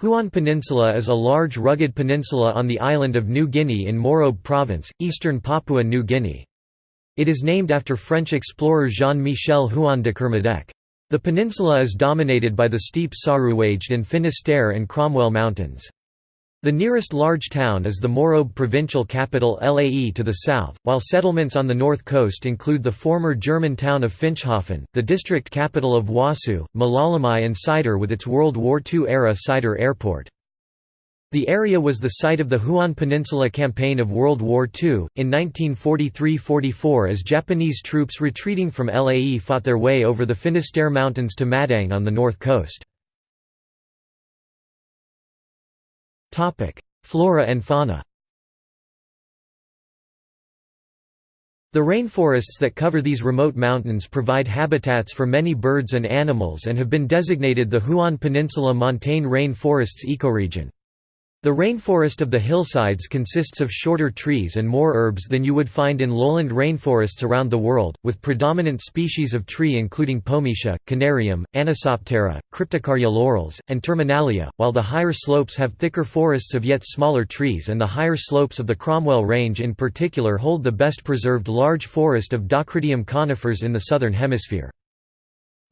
Huon Peninsula is a large rugged peninsula on the island of New Guinea in Morobe Province, eastern Papua New Guinea. It is named after French explorer Jean-Michel Huon de Kermadec. The peninsula is dominated by the steep Saruwaged and Finisterre and Cromwell Mountains. The nearest large town is the Morobe provincial capital Lae to the south, while settlements on the north coast include the former German town of Finschhafen, the district capital of Wasu, Malalamai and Saidor with its World War II-era Saidor Airport. The area was the site of the Huon Peninsula Campaign of World War II, in 1943–44 as Japanese troops retreating from Lae fought their way over the Finisterre Mountains to Madang on the north coast. Flora and fauna The rainforests that cover these remote mountains provide habitats for many birds and animals and have been designated the Huon Peninsula Montane Rain Forests ecoregion. The rainforest of the hillsides consists of shorter trees and more herbs than you would find in lowland rainforests around the world, with predominant species of tree including Pometia, Canarium, Anisoptera, Cryptocarya laurels, and Terminalia, while the higher slopes have thicker forests of yet smaller trees and the higher slopes of the Cromwell Range in particular hold the best preserved large forest of Dacrydium conifers in the southern hemisphere.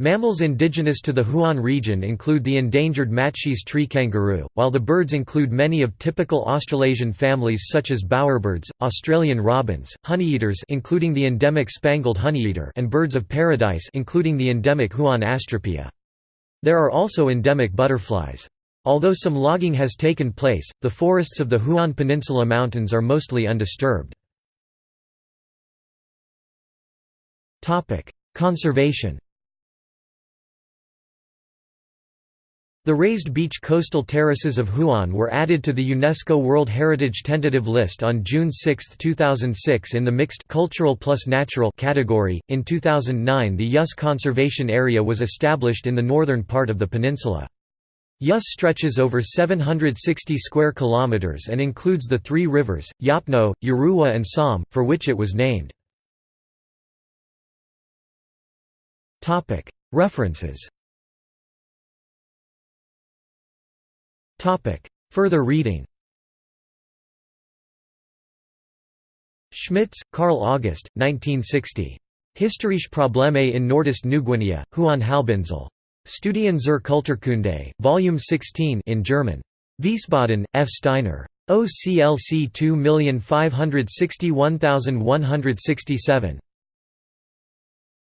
Mammals indigenous to the Huon region include the endangered Matschie's tree kangaroo, while the birds include many of typical Australasian families such as bowerbirds, Australian robins, honeyeaters including the endemic spangled honeyeater and birds of paradise including the endemic Huon astrapia. There are also endemic butterflies. Although some logging has taken place, the forests of the Huon Peninsula Mountains are mostly undisturbed. Conservation The raised beach coastal terraces of Huon were added to the UNESCO World Heritage Tentative List on June 6, 2006 in the mixed cultural plus natural category. In 2009, the Yus Conservation Area was established in the northern part of the peninsula. Yus stretches over 760 square kilometers and includes the three rivers, Yopno, Yaruwa and Som, for which it was named. References Further reading Schmitz, Karl August, 1960. Historische Probleme in Nordost Neuguinea, Huon Halbinsel. Studien zur Kulturkunde, Volume 16 in German. Wiesbaden, F. Steiner. OCLC 2561167.